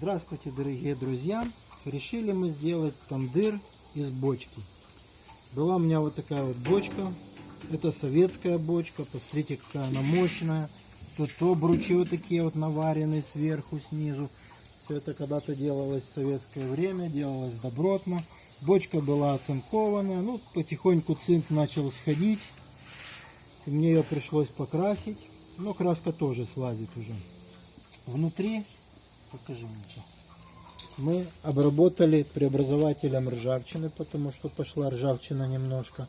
Здравствуйте, дорогие друзья! Решили мы сделать тандыр из бочки. Была у меня вот такая вот бочка. Это советская бочка. Посмотрите, какая она мощная. Тут обручи вот такие вот наваренные сверху, снизу. Все это когда-то делалось в советское время, делалось добротно. Бочка была оцинкованная. Ну, потихоньку цинк начал сходить. И мне ее пришлось покрасить. Но краска тоже слазит уже. Внутри, покажи мне. Мы обработали преобразователем ржавчины, потому что пошла ржавчина немножко.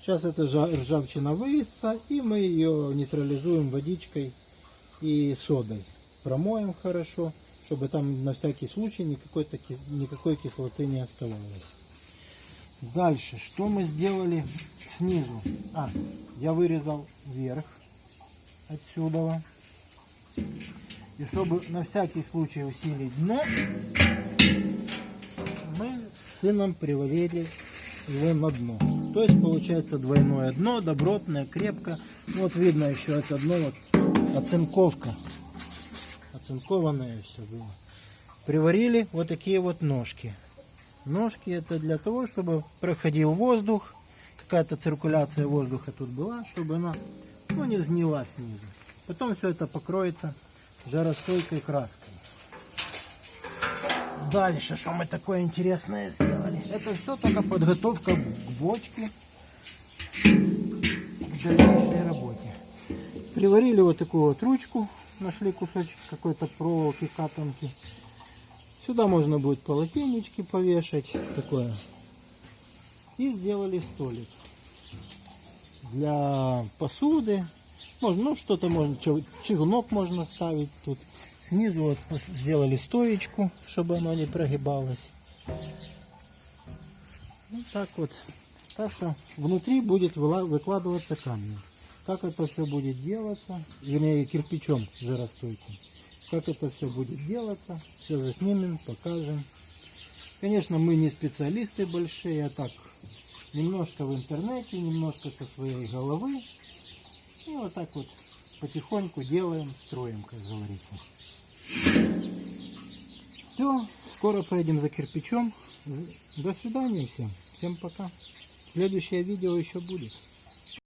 Сейчас эта жа- ржавчина вывесится, и мы ее нейтрализуем водичкой и содой. Промоем хорошо, чтобы там на всякий случай никакой, таки- никакой кислоты не оставалось. Дальше, что мы сделали снизу? А, я вырезал вверх отсюда. И чтобы на всякий случай усилить дно, мы с сыном привалили его на дно. То есть получается двойное дно, добротное, крепко. Вот видно еще это дно, вот оцинковка. Оцинкованное все было. Приварили вот такие вот ножки. Ножки это для того, чтобы проходил воздух, какая-то циркуляция воздуха тут была, чтобы она ну, не сгнила снизу. Потом все это покроется жаростойкой краской. Дальше, что мы такое интересное сделали? Это все только подготовка к бочке, к дальнейшей работе. Приварили вот такую вот ручку, нашли кусочек какой-то проволоки, катанки. Сюда можно будет полотенечки повешать, такое. И сделали столик для посуды. Можно, ну, что-то можно, чугунок можно ставить тут. Снизу вот сделали стоечку, чтобы оно не прогибалось. Ну, так вот. Так что внутри будет выкладываться камень. Как это все будет делаться, вернее кирпичом жаростойким. Как это все будет делаться, все заснимем, покажем. Конечно, мы не специалисты большие, а так немножко в интернете, немножко со своей головы. И вот так вот потихоньку делаем, строим, как говорится. Все, скоро поедем за кирпичом. До свидания всем. Всем пока. Следующее видео еще будет.